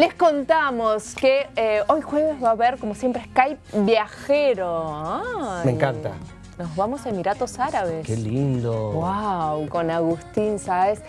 les contamos que eh, hoy jueves va a haber, como siempre, Skype viajero. Me encanta. Nos vamos a Emiratos Árabes. Qué lindo. Wow, con Agustín Sáez.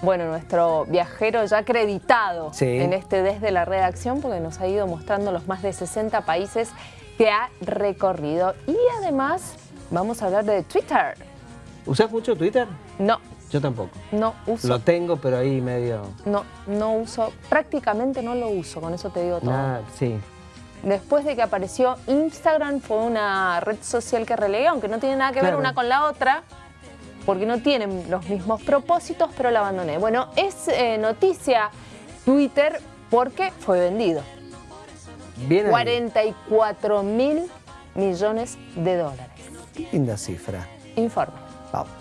Bueno, nuestro viajero ya acreditado en este desde la redacción porque nos ha ido mostrando los más de 60 países que ha recorrido. Y además vamos a hablar de Twitter. ¿Usas mucho Twitter? No. Yo tampoco. No uso. Lo tengo, pero ahí medio... No, no uso. Prácticamente no lo uso, con eso te digo todo. Nada, sí. Después de que apareció Instagram, fue una red social que relegué, aunque no tiene nada que ver una con la otra, porque no tienen los mismos propósitos, pero la abandoné. Bueno, es eh, noticia Twitter porque fue vendido. Bien 44 mil millones de dólares. Qué linda cifra. Informe. Vamos.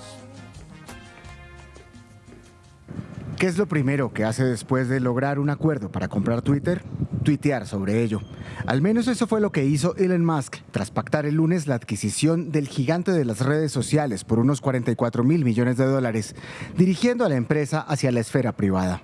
¿Qué es lo primero que hace después de lograr un acuerdo para comprar Twitter? Tuitear sobre ello. Al menos eso fue lo que hizo Elon Musk tras pactar el lunes la adquisición del gigante de las redes sociales por unos 44 mil millones de dólares, dirigiendo a la empresa hacia la esfera privada.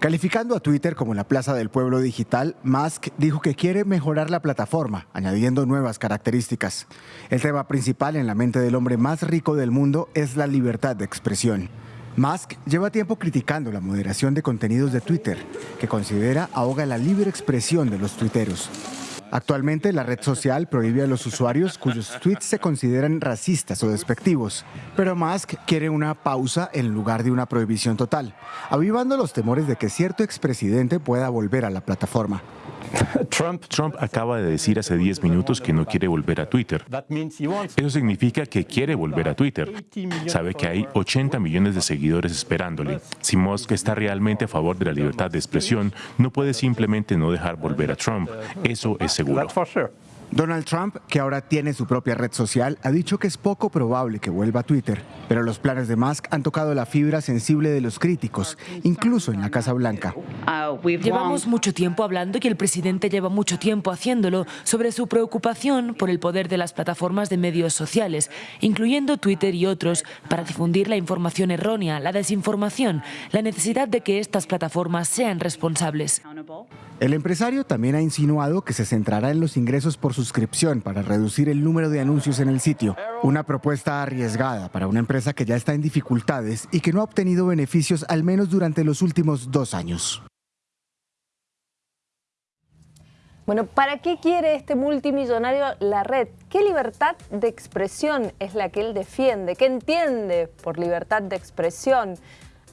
Calificando a Twitter como la plaza del pueblo digital, Musk dijo que quiere mejorar la plataforma, añadiendo nuevas características. El tema principal en la mente del hombre más rico del mundo es la libertad de expresión. Musk lleva tiempo criticando la moderación de contenidos de Twitter, que considera ahoga la libre expresión de los tuiteros. Actualmente la red social prohíbe a los usuarios cuyos tweets se consideran racistas o despectivos, pero Musk quiere una pausa en lugar de una prohibición total, avivando los temores de que cierto expresidente pueda volver a la plataforma. Trump, Trump acaba de decir hace 10 minutos que no quiere volver a Twitter. Eso significa que quiere volver a Twitter. Sabe que hay 80 millones de seguidores esperándole. Si Musk está realmente a favor de la libertad de expresión, no puede simplemente no dejar volver a Trump. Eso es seguro. Donald Trump, que ahora tiene su propia red social, ha dicho que es poco probable que vuelva a Twitter, pero los planes de Musk han tocado la fibra sensible de los críticos, incluso en la Casa Blanca. Llevamos mucho tiempo hablando y el presidente lleva mucho tiempo haciéndolo sobre su preocupación por el poder de las plataformas de medios sociales, incluyendo Twitter y otros, para difundir la información errónea, la desinformación, la necesidad de que estas plataformas sean responsables. El empresario también ha insinuado que se centrará en los ingresos por suscripción para reducir el número de anuncios en el sitio. Una propuesta arriesgada para una empresa que ya está en dificultades y que no ha obtenido beneficios al menos durante los últimos dos años. Bueno, ¿para qué quiere este multimillonario la red? ¿Qué libertad de expresión es la que él defiende? ¿Qué entiende por libertad de expresión?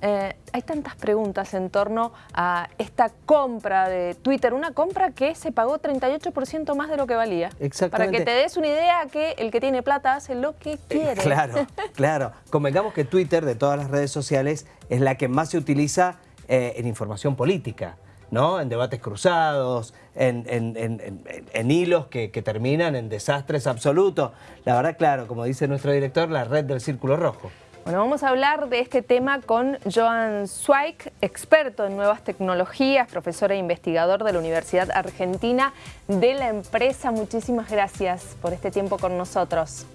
Eh, hay tantas preguntas en torno a esta compra de Twitter, una compra que se pagó 38% más de lo que valía. Para que te des una idea que el que tiene plata hace lo que quiere. claro, claro. Convengamos que Twitter, de todas las redes sociales, es la que más se utiliza eh, en información política. ¿no? En debates cruzados, en, hilos que, que, terminan en desastres absolutos. La verdad, claro, como dice nuestro director, la red del Círculo Rojo. Bueno, vamos a hablar de este tema con Joan Zweig, experto en nuevas tecnologías, profesor e investigador de la Universidad Argentina de la empresa. Muchísimas gracias por este tiempo con nosotros.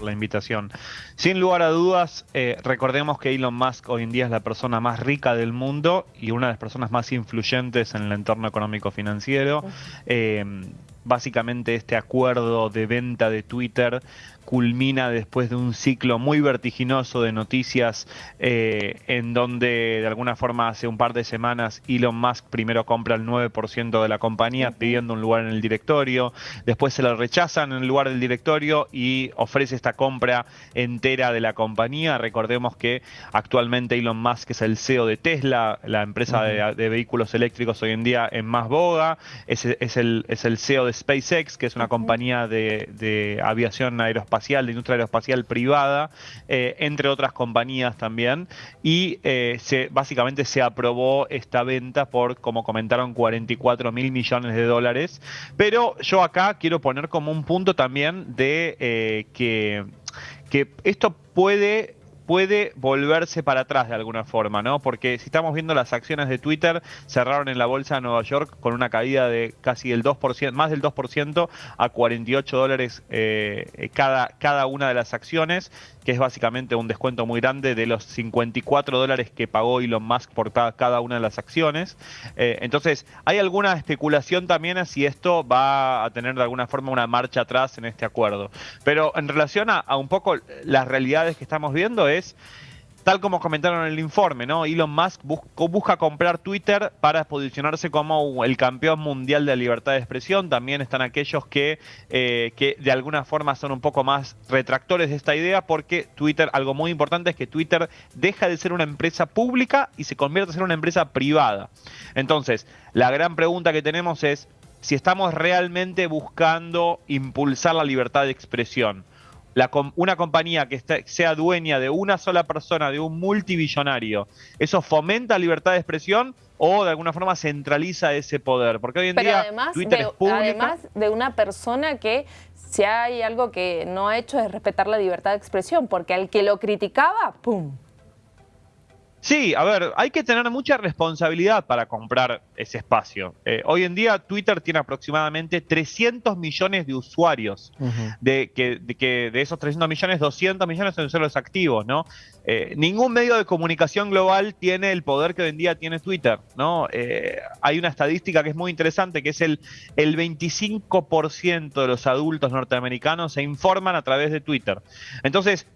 la invitación. Sin lugar a dudas, eh, recordemos que Elon Musk hoy en día es la persona más rica del mundo y una de las personas más influyentes en el entorno económico financiero. Eh, básicamente este acuerdo de venta de Twitter culmina después de un ciclo muy vertiginoso de noticias eh, en donde de alguna forma hace un par de semanas Elon Musk primero compra el 9% de la compañía pidiendo un lugar en el directorio, después se lo rechazan en el lugar del directorio y ofrece esta compra entera de la compañía. Recordemos que actualmente Elon Musk es el CEO de Tesla, la empresa de, vehículos eléctricos hoy en día en más boga, es, el, es el CEO de SpaceX, que es una compañía de, de aviación aeroespacial de industria aeroespacial privada, eh, entre otras compañías también, y eh, se, básicamente se aprobó esta venta por, como comentaron, 44 mil millones de dólares. Pero yo acá quiero poner como un punto también de eh, que, que esto puede puede volverse para atrás de alguna forma, ¿no? Porque si estamos viendo las acciones de Twitter, cerraron en la bolsa de Nueva York con una caída de casi el 2%, más del 2% a 48 dólares eh, cada, cada una de las acciones, que es básicamente un descuento muy grande de los 54 dólares que pagó Elon Musk por cada una de las acciones. Eh, entonces, hay alguna especulación también a si esto va a tener de alguna forma una marcha atrás en este acuerdo. Pero en relación a, a un poco las realidades que estamos viendo es tal como comentaron en el informe, ¿no? Elon Musk busca comprar Twitter para posicionarse como el campeón mundial de libertad de expresión. También están aquellos que, eh, que de alguna forma son un poco más retractores de esta idea porque Twitter, algo muy importante es que Twitter deja de ser una empresa pública y se convierte en una empresa privada. Entonces, la gran pregunta que tenemos es si estamos realmente buscando impulsar la libertad de expresión una compañía que sea dueña de una sola persona, de un multibillonario, ¿eso fomenta libertad de expresión o de alguna forma centraliza ese poder? Porque hoy en día además Twitter de, es. Además de una persona que si hay algo que no ha hecho es respetar la libertad de expresión, porque al que lo criticaba, ¡pum! Sí, a ver, hay que tener mucha responsabilidad para comprar ese espacio. Eh, hoy en día Twitter tiene aproximadamente 300 millones de usuarios, de, que, de, esos 300 millones, 200 millones son los activos, ¿no? Eh, ningún medio de comunicación global tiene el poder que hoy en día tiene Twitter, ¿no? Eh, hay una estadística que es muy interesante, que es el, el 25% de los adultos norteamericanos se informan a través de Twitter. Entonces,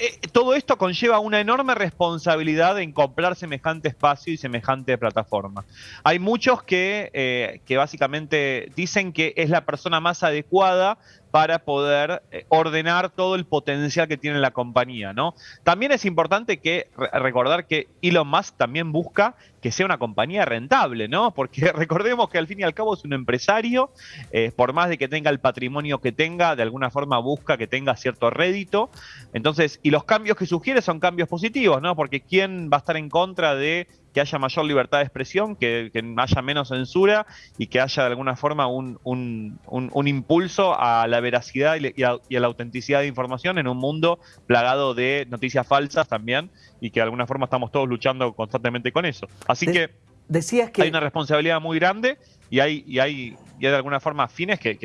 eh, todo esto conlleva una enorme responsabilidad en comprar semejante espacio y semejante plataforma. Hay muchos que, eh, que básicamente dicen que es la persona más adecuada para poder eh, ordenar todo el potencial que tiene la compañía, ¿no? También es importante que recordar que Elon Musk también busca que sea una compañía rentable, ¿no? Porque recordemos que al fin y al cabo es un empresario, eh, por más de que tenga el patrimonio que tenga, de alguna forma busca que tenga cierto rédito. Entonces, y los cambios que sugiere son cambios positivos, ¿no? Porque ¿quién va a estar en contra de que haya mayor libertad de expresión, que, haya menos censura y que haya de alguna forma un, impulso a la veracidad y, a, la autenticidad de información en un mundo plagado de noticias falsas también y que de alguna forma estamos todos luchando constantemente con eso. Así que, decías que hay una responsabilidad muy grande y hay, y hay, y de alguna forma fines que,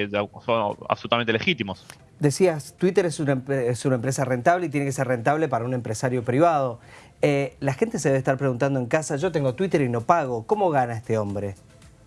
son absolutamente legítimos. Decías, Twitter es una, es una empresa rentable y tiene que ser rentable para un empresario privado. Eh, la gente se debe estar preguntando en casa, yo tengo Twitter y no pago, ¿cómo gana este hombre?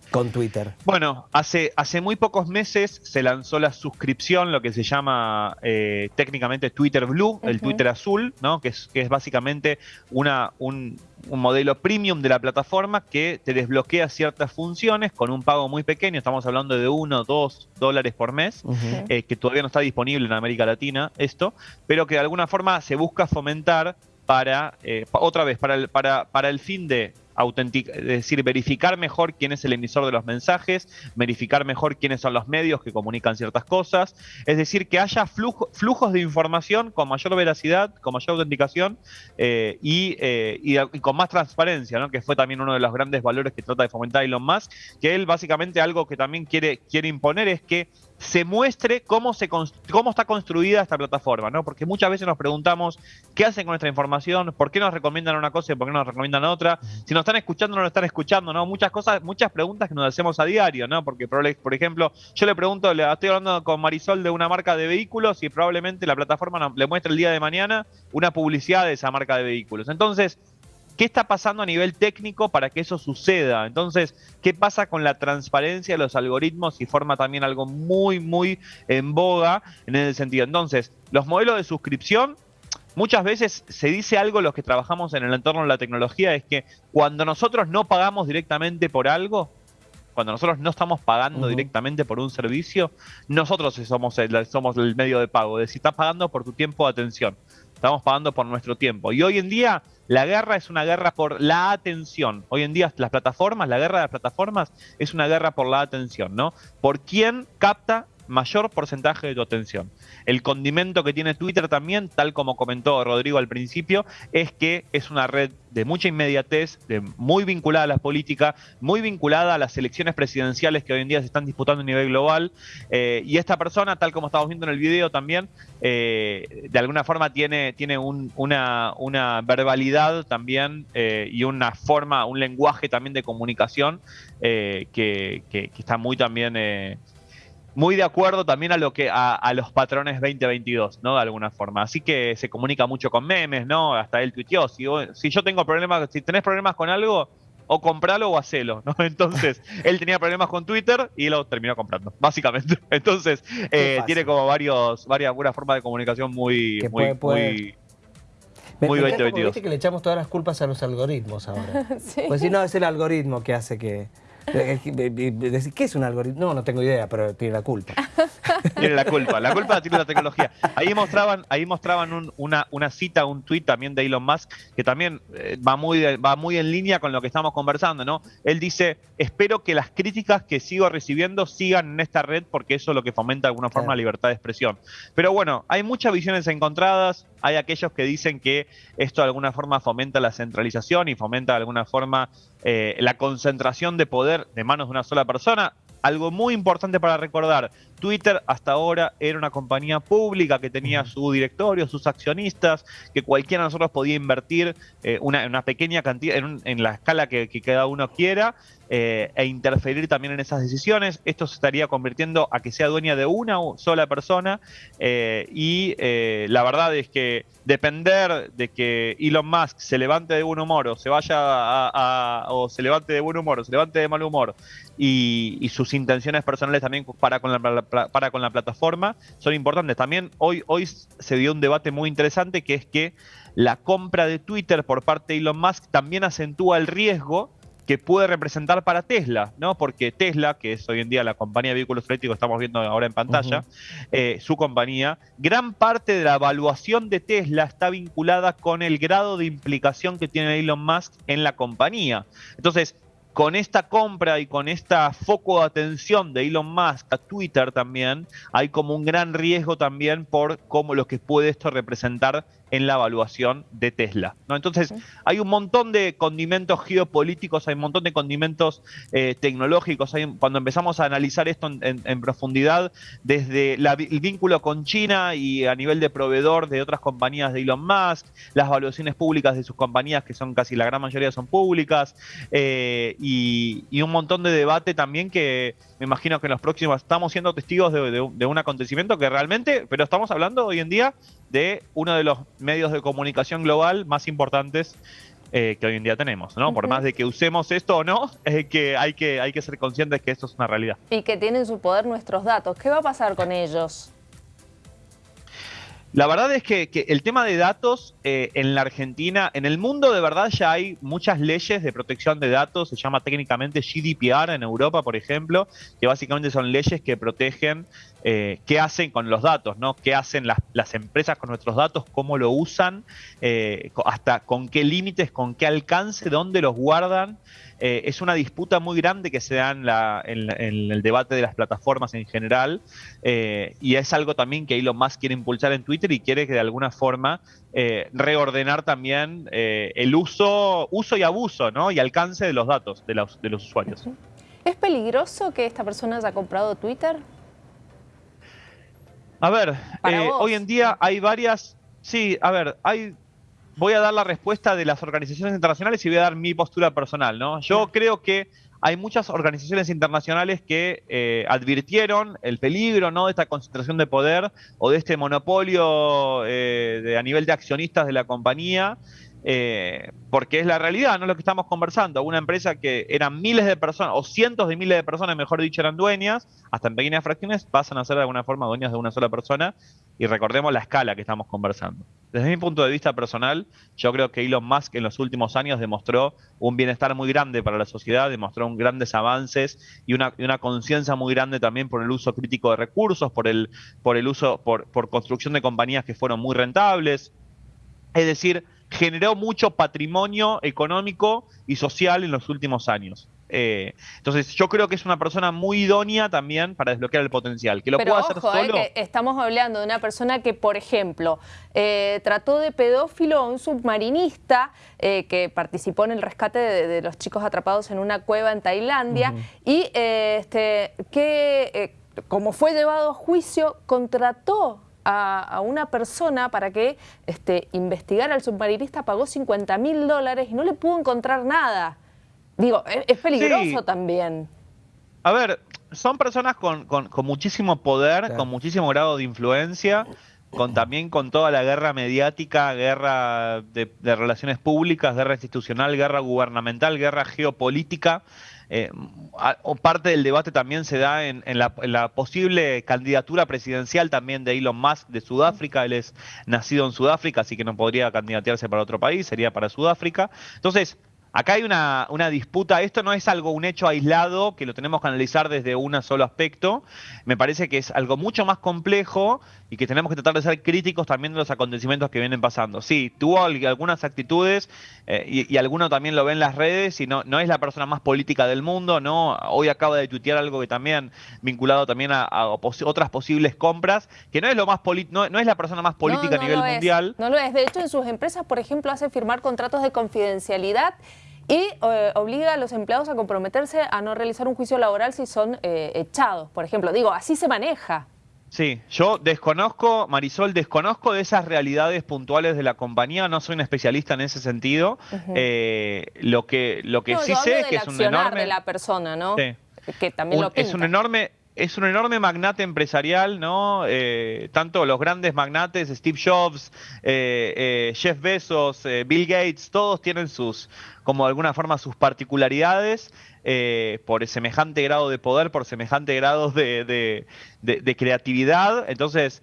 con Twitter? Bueno, hace, hace muy pocos meses se lanzó la suscripción, lo que se llama eh, técnicamente Twitter Blue, el Twitter azul, ¿no? que, es, que es básicamente una, un, modelo premium de la plataforma que te desbloquea ciertas funciones con un pago muy pequeño, estamos hablando de 1 o 2 dólares por mes, eh, que todavía no está disponible en América Latina esto, pero que de alguna forma se busca fomentar para, eh, otra vez, para el, para, para el fin de es decir, verificar mejor quién es el emisor de los mensajes, verificar mejor quiénes son los medios que comunican ciertas cosas, es decir, que haya flujos de información con mayor veracidad, con mayor autenticación eh, eh, y, con más transparencia, ¿no? que fue también uno de los grandes valores que trata de fomentar Elon Musk, que él básicamente algo que también quiere, quiere imponer es que se muestre cómo, se cómo está construida esta plataforma, ¿no? Porque muchas veces nos preguntamos qué hacen con nuestra información, por qué nos recomiendan una cosa y por qué nos recomiendan otra, si nos están escuchando o no nos están escuchando, ¿no? Muchas cosas, muchas preguntas que nos hacemos a diario, ¿no? Porque, por ejemplo, yo le pregunto, le estoy hablando con Marisol de una marca de vehículos y probablemente la plataforma le muestre el día de mañana una publicidad de esa marca de vehículos. Entonces, ¿Qué está pasando a nivel técnico para que eso suceda? Entonces, ¿qué pasa con la transparencia de los algoritmos y forma también algo muy, muy en boga en ese sentido? Entonces, los modelos de suscripción muchas veces se dice algo los que trabajamos en el entorno de la tecnología, es que cuando nosotros no pagamos directamente por algo, cuando nosotros no estamos pagando directamente por un servicio, nosotros somos el, somos el medio de pago. De si estás pagando por tu tiempo de atención, estamos pagando por nuestro tiempo. Y hoy en día la guerra es una guerra por la atención. Hoy en día las plataformas, la guerra de las plataformas es una guerra por la atención, ¿no? Por quién capta mayor porcentaje de tu atención. El condimento que tiene Twitter también, tal como comentó Rodrigo al principio, es que es una red de mucha inmediatez, de muy vinculada a la política, muy vinculada a las elecciones presidenciales que hoy en día se están disputando a nivel global. Eh, y esta persona, tal como estamos viendo en el video también, eh, de alguna forma tiene, tiene una, verbalidad también eh, y una forma, un lenguaje también de comunicación que, está muy también muy de acuerdo también a lo que a, los patrones 2022, ¿no? De alguna forma. Así que se comunica mucho con memes, ¿no? Hasta él tuiteó, si, si yo tengo problemas, si tenés problemas con algo, o compralo o hacelo, ¿no? Entonces, él tenía problemas con Twitter y lo terminó comprando, básicamente. Entonces, eh, tiene como varios, varias, una forma de comunicación muy, muy, muy, muy 2022. que le echamos todas las culpas a los algoritmos ahora. Pues si no, es el algoritmo que hace que, Decir, ¿qué es un algoritmo? No, no tengo idea, pero tiene la culpa. Tiene la culpa, la culpa la tiene la tecnología. Ahí mostraban, ahí mostraban una, una cita, un tuit también de Elon Musk, que también eh, va, muy, va muy en línea con lo que estamos conversando, ¿no? Él dice, espero que las críticas que sigo recibiendo sigan en esta red porque eso es lo que fomenta de alguna forma la libertad de expresión. Pero bueno, hay muchas visiones encontradas, hay aquellos que dicen que esto de alguna forma fomenta la centralización y fomenta de alguna forma eh, la concentración de poder de manos de una sola persona. Algo muy importante para recordar, Twitter hasta ahora era una compañía pública que tenía su directorio, sus accionistas, que cualquiera de nosotros podía invertir eh, una, pequeña cantidad en, la escala que, cada uno quiera eh, e interferir también en esas decisiones. Esto se estaría convirtiendo a que sea dueña de una sola persona eh, y la verdad es que depender de que Elon Musk se levante de buen humor o se vaya a, o se levante de buen humor o se levante de mal humor y, sus intenciones personales también para con la para con la plataforma son importantes. También hoy, hoy se dio un debate muy interesante que es que la compra de Twitter por parte de Elon Musk también acentúa el riesgo que puede representar para Tesla, ¿no? Porque Tesla, que es hoy en día la compañía de vehículos eléctricos que estamos viendo ahora en pantalla, eh, su compañía, gran parte de la evaluación de Tesla está vinculada con el grado de implicación que tiene Elon Musk en la compañía. Entonces, con esta compra y con esta foco de atención de Elon Musk a Twitter también, hay como un gran riesgo también por cómo lo que puede esto representar en la evaluación de Tesla. ¿no? Entonces, hay un montón de condimentos geopolíticos, hay un montón de condimentos eh, tecnológicos. cuando empezamos a analizar esto en, profundidad, desde el vínculo con China y a nivel de proveedor de otras compañías de Elon Musk, las evaluaciones públicas de sus compañías, que son casi la gran mayoría son públicas, eh, y, un montón de debate también que me imagino que en los próximos estamos siendo testigos de un acontecimiento que realmente, pero estamos hablando hoy en día de uno de los medios de comunicación global más importantes eh, que hoy en día tenemos, ¿no? Por más de que usemos esto o no, es que hay, que hay que ser conscientes que esto es una realidad. Y que tienen su poder nuestros datos. ¿Qué va a pasar con ellos? La verdad es que, el tema de datos eh, en la Argentina, en el mundo de verdad ya hay muchas leyes de protección de datos, se llama técnicamente GDPR en Europa, por ejemplo, que básicamente son leyes que protegen eh, qué hacen con los datos, ¿no? qué hacen las, empresas con nuestros datos, cómo lo usan, eh, hasta con qué límites, con qué alcance, dónde los guardan. Es una disputa muy grande que se da en, el debate de las plataformas en general y es algo también que Elon Musk quiere impulsar en Twitter y quiere que de alguna forma eh, reordenar también el uso, uso y abuso ¿no? y alcance de los datos de los, de los usuarios. ¿Es peligroso que esta persona haya comprado Twitter? A ver, hoy en día hay varias, sí, a ver, hay voy a dar la respuesta de las organizaciones internacionales y voy a dar mi postura personal, ¿no? Yo creo que hay muchas organizaciones internacionales que eh, advirtieron el peligro ¿no? de esta concentración de poder o de este monopolio eh, de, a nivel de accionistas de la compañía, eh, porque es la realidad, no lo que estamos conversando. Una empresa que eran miles de personas, o cientos de miles de personas, mejor dicho, eran dueñas, hasta en pequeñas fracciones pasan a ser de alguna forma dueñas de una sola persona, y recordemos la escala que estamos conversando. Desde mi punto de vista personal, yo creo que Elon Musk en los últimos años demostró un bienestar muy grande para la sociedad, demostró grandes avances y una, conciencia muy grande también por el uso crítico de recursos, por el, por el uso, por, por construcción de compañías que fueron muy rentables. Es decir, generó mucho patrimonio económico y social en los últimos años. Eh, entonces, yo creo que es una persona muy idónea también para desbloquear el potencial. Que lo Pero pueda hacer ojo, eh, solo. que estamos hablando de una persona que, por ejemplo, eh, trató de pedófilo a un submarinista que participó en el rescate de, de los chicos atrapados en una cueva en Tailandia y este, que, como fue llevado a juicio, contrató a, a una persona para que este, investigara al submarinista, pagó 50 mil dólares y no le pudo encontrar nada. Digo, es, es peligroso Sí. también. A ver, son personas con, con- con muchísimo poder, Claro. con muchísimo grado de influencia, con también con toda la guerra mediática, guerra de, de relaciones públicas, guerra institucional, guerra gubernamental, guerra geopolítica. Eh, parte del debate también se da en, en la, en la posible candidatura presidencial también de Elon Musk de Sudáfrica. Él es nacido en Sudáfrica, así que no podría candidatearse para otro país, sería para Sudáfrica. Entonces, Acá hay una, una disputa, esto no es algo, un hecho aislado que lo tenemos que analizar desde un solo aspecto, me parece que es algo mucho más complejo y que tenemos que tratar de ser críticos también de los acontecimientos que vienen pasando. Sí, tuvo al- algunas actitudes eh, y, y alguno también lo ve en las redes y no, no es la persona más política del mundo, ¿no? Hoy acaba de tuitear algo que también, vinculado también a, a pos- otras posibles compras, que no es lo más no, no es la persona más política No, a nivel es, mundial. no lo es. De hecho, en sus empresas, por ejemplo, hace firmar contratos de confidencialidad y eh, obliga a los empleados a comprometerse a no realizar un juicio laboral si son eh, echados, por ejemplo. Digo, así se maneja. Sí, yo desconozco, Marisol, desconozco de esas realidades puntuales de la compañía, no soy un especialista en ese sentido. Eh, lo que, lo que No, sí sé es que es un enorme... de la persona, ¿no? Sí. Que también un- lo pinta. es un enorme es un enorme magnate empresarial, ¿no? Eh, tanto los grandes magnates, Steve Jobs, eh, eh, Jeff Bezos, Bill Gates, todos tienen sus, como de alguna forma, sus particularidades por semejante grado de poder, por semejante grado de creatividad. Entonces,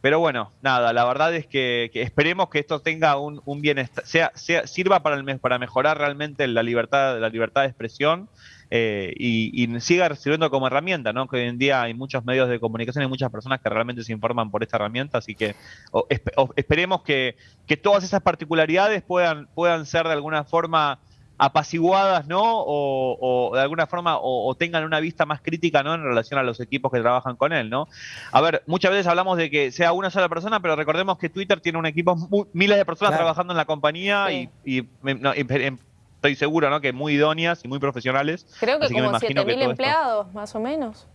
pero bueno, nada, la verdad es que, que esperemos que esto tenga un, bienestar, sea, sea, sirva para, el para mejorar realmente la libertad, la libertad de expresión eh, y, y siga sirviendo como herramienta, ¿no? Que hoy en día hay muchos medios de comunicación y muchas personas que realmente se informan por esta herramienta, así que o esperemos que, que todas esas particularidades puedan, puedan ser de alguna forma apaciguadas, ¿no? O, o de alguna forma o, o tengan una vista más crítica, ¿no? En relación a los equipos que trabajan con él, ¿no? A ver, muchas veces hablamos de que sea una sola persona, pero recordemos que Twitter tiene un equipo, miles de personas Claro. trabajando en la compañía Sí. y, y me- no, y- em- estoy seguro, ¿no? Que muy idóneas y muy profesionales. Creo que Así como imagino que 7.000 todo esto- empleados, más o menos.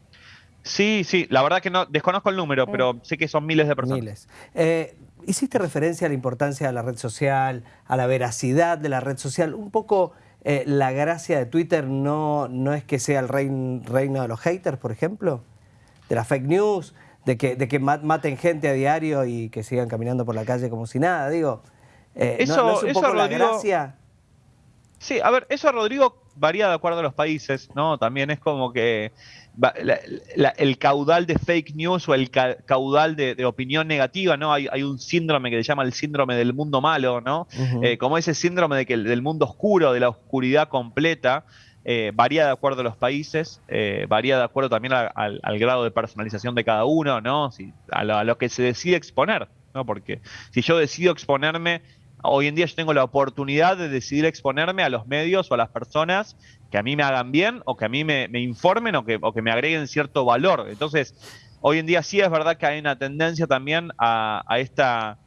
Sí, sí, la verdad que no desconozco el número, pero sé que son miles de personas. Miles. Eh, hiciste referencia a la importancia de la red social, a la veracidad de la red social. Un poco eh, la gracia de Twitter no, no es que sea el rein- reino de los haters, por ejemplo, de las fake news, de que, de que ma- maten gente a diario y que sigan caminando por la calle como si nada. Digo, eh, ¿no- Eso- ¿no, es un eso, poco la Rodrigo, gracia? Sí, a ver, eso Rodrigo varía de acuerdo a los países, ¿no? También es como que va- la- la- el caudal de fake news o el ca- caudal de, de opinión negativa, ¿no? Hay, hay un síndrome que se llama el síndrome del mundo malo, ¿no? Eh, como ese síndrome de que el- del mundo oscuro, de la oscuridad completa, eh, varía de acuerdo a los países, eh, varía de acuerdo también a- al, al grado de personalización de cada uno, ¿no? Si- a, lo, a lo que se decide exponer, ¿no? Porque si yo decido exponerme, hoy en día yo tengo la oportunidad de decidir exponerme a los medios o a las personas que a mí me hagan bien o que a mí me, me informen o que, me agreguen cierto valor. Entonces, hoy en día sí es verdad que hay una tendencia también a, esta,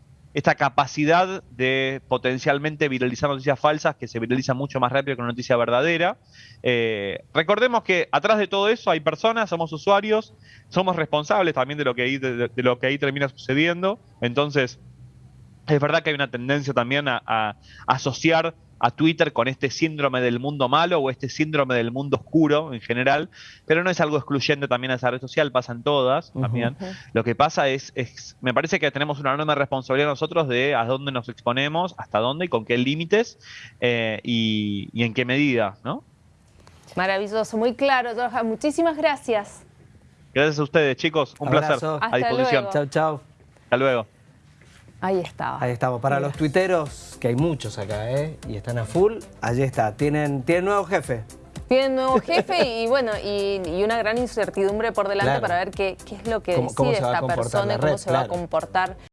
capacidad de potencialmente viralizar noticias falsas que se viralizan mucho más rápido que una noticia verdadera. Eh, recordemos que atrás de todo eso hay personas, somos usuarios, somos responsables también de lo que de lo que ahí termina sucediendo. Entonces, es verdad que hay una tendencia también a, a asociar a Twitter con este síndrome del mundo malo o este síndrome del mundo oscuro en general, pero no es algo excluyente también a esa red social, pasan todas también. Lo que pasa es, es, me parece que tenemos una enorme responsabilidad nosotros de a dónde nos exponemos, hasta dónde y con qué límites eh, y, y en qué medida, ¿no? Maravilloso, muy claro, Johan. Muchísimas gracias. Gracias a ustedes, chicos. Un Abrazo. placer. Hasta a disposición. luego. Chau, chau. Hasta luego. Ahí estaba. Ahí estamos. Para los tuiteros, que hay muchos acá, ¿eh? Y están a full, allí está. Tienen, tienen nuevo jefe. Tiene nuevo jefe y bueno, y, y una gran incertidumbre por delante Claro. para ver qué, qué es lo que Cómo- decide esta persona y cómo red, se va a comportar